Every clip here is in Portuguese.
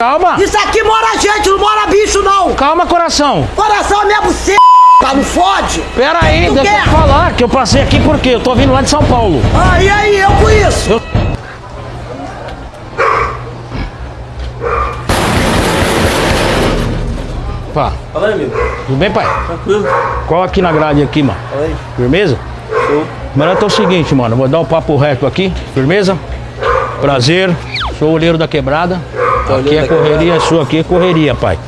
Calma. Isso aqui mora gente, não mora bicho, não. Calma, coração. Coração é minha buceta, não fode. Pera aí, Tu deixa quer? eu te falar que eu passei aqui porque eu tô vindo lá de São Paulo. Ah, e aí, eu com isso? Eu- Pá, Fala aí, amigo. tudo bem, pai? Tranquilo? Qual aqui na grade aqui, mano? Fala aí. Firmeza? Show. Mano, é o seguinte, mano, vou dar o papo reto aqui, firmeza? Prazer, sou o olheiro da quebrada. Aqui olheiro é correria, sua aqui é correria, pai.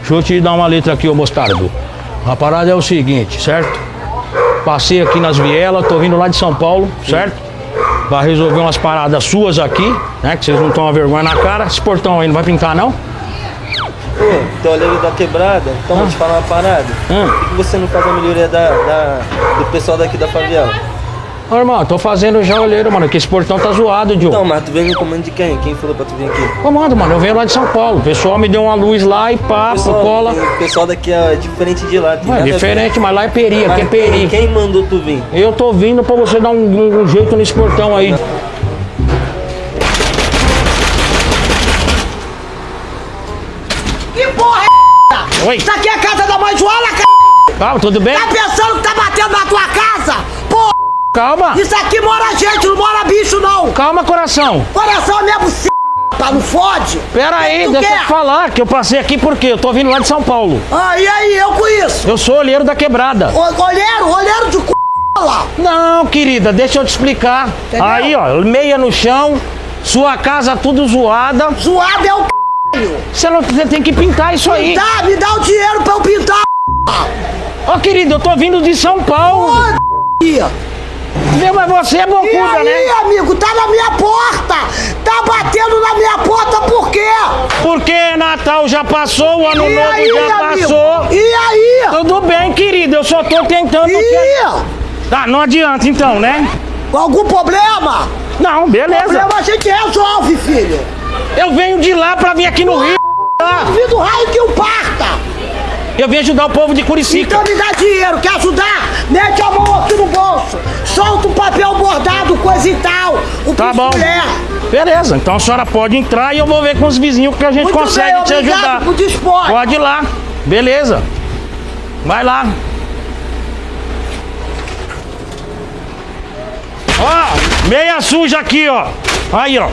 Deixa eu te dar uma letra aqui, ô mostardo. A parada é o seguinte, certo? Passei aqui nas vielas, tô vindo lá de São Paulo, certo? Vai resolver umas paradas suas aqui, né? Que vocês não estão a vergonha na cara. Esse portão aí não vai pintar, não? Pô, teu olheiro da quebrada, então vou te falar uma parada. Hum. Por que você não faz a melhoria da, da- do pessoal daqui da favela? Ô, irmão, tô fazendo já olheiro, mano, que esse portão tá zoado, Diogo. Não, mas tu veio no comando de quem? Quem falou pra tu vir aqui? Comando, mano, eu venho lá de São Paulo. O pessoal me deu uma luz lá e pá, cola. O pessoal daqui é diferente de lá. tem Não, é diferente, mas lá é peri, aqui é Mas peri. Quem mandou tu vir? Eu tô vindo pra você dar um, um- um jeito nesse portão aí. Que porra é? Oi. Isso aqui é a casa da mãe Joana, c... Calma, tudo bem? Tá pensando que tá batendo na tua casa? Calma. isso aqui mora gente, não mora bicho, não. Calma, coração. Coração é minha buceta, não fode. Pera aí, Tu deixa eu quer? te falar que eu passei aqui porque eu tô vindo lá de São Paulo. Ah, e aí, eu com isso? Eu sou olheiro da quebrada. O- Olheiro, olheiro de c... lá. Não, querida, deixa eu te explicar. Entendeu? Aí, ó, meia no chão, sua casa tudo zoada. Zoado é o c... Você, não, você tem que pintar isso aí. Tá, me dá o dinheiro pra eu pintar, Ô, querido, eu tô vindo de São Paulo. c... Meu, mas você é E bocuda, aí, né? amigo, tá na minha porta! Tá batendo na minha porta por quê? Porque Natal já passou, o Ano E Novo aí, já amigo? passou. E aí? Tudo bem, querido, eu só tô tentando. E Tá, não adianta então, né? algum problema? Não, beleza. Problema a gente resolve, filho. Eu venho de lá pra vir aqui no Rio. tá? Duvido raio que o parta. Eu vim ajudar o povo de Curicica. Então me dá dinheiro, quer ajudar? Mete a mão aqui no coisa e tal. O Tá bom. mulher. Beleza, então a senhora pode entrar e eu vou ver com os vizinhos que a gente Muito consegue bem, te ajudar. por dispor. Pode ir lá. Beleza. Vai lá. Ó, meia suja aqui, ó. Aí, ó.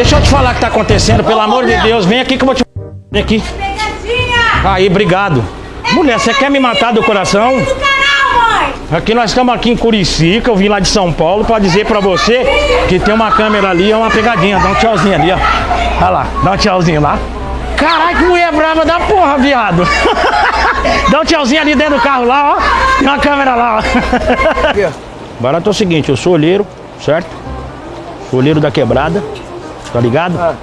Deixa eu te falar o que tá acontecendo, pelo amor de. Deus. Vem aqui que eu vou te. Vem aqui. Pegadinha! Aí, obrigado. Mulher, você quer me matar do coração? Do canal, mãe! Aqui nós estamos aqui em Curicica, eu vim lá de São Paulo pra dizer pra você que tem uma câmera ali, é uma pegadinha. Dá um tchauzinho ali, ó. Olha lá, dá um tchauzinho lá. Caralho, que mulher brava da porra, viado. dá um tchauzinho ali dentro do carro lá, ó. Tem uma câmera lá, ó. Barato é o seguinte, eu sou olheiro, certo? Sou olheiro da quebrada, tá ligado?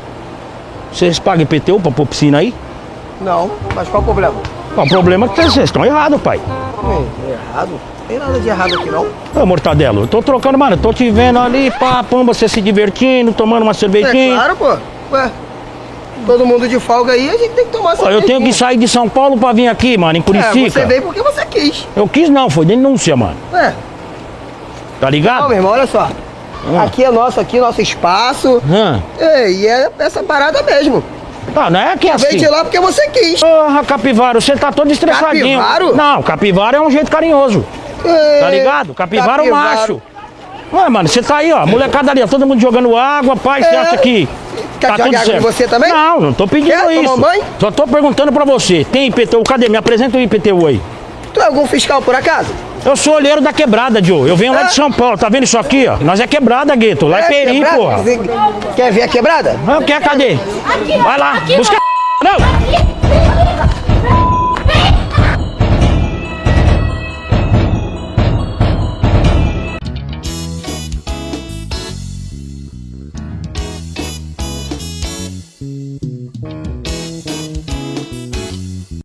Vocês pagam IPTU pra pôr piscina aí? Não, mas qual o problema? Ó, O problema é que vocês estão errados, pai. Hum, errado? Tem nada de errado aqui não. Ô, Mortadelo, eu tô trocando, mano, eu tô te vendo ali, pá, você se divertindo, tomando uma É cervejinha. claro, pô. Ué, todo mundo de folga aí, a gente tem que tomar Pô, eu tenho que sair de São Paulo pra vir aqui, mano, em É, Curicica. você veio porque você quis. Eu quis não, foi denúncia, mano. É, Tá não, ligado? meu irmão, olha só. Aqui é nosso, aqui é nosso espaço. Hã? É, e é essa parada mesmo. Tá, não é que é Veio assim. de lá porque você quis. Porra, Capivaro, você tá todo estressadinho. Capivaro? Não, Capivaro é um jeito carinhoso. É, Tá ligado? Capivaro, é capivaro. macho. Ué, mano, você tá aí, ó, molecada ali, ó, todo mundo jogando água, pai, você É. acha que. Quer tá que tudo água certo? você também? Não, não tô pedindo Quer isso. tomar banho? Só tô perguntando pra você, tem IPTU? Cadê? Me apresenta o IPTU aí. Tu é algum fiscal por acaso? Eu sou olheiro da quebrada, Joe. Eu venho lá É. de São Paulo, tá vendo isso aqui, ó? Nós é quebrada, gueto. Lá é, peri, quebrada? porra. Quer ver a quebrada? Não, quer, cadê? Aqui, Vai lá, aqui, busca. Não! Aqui.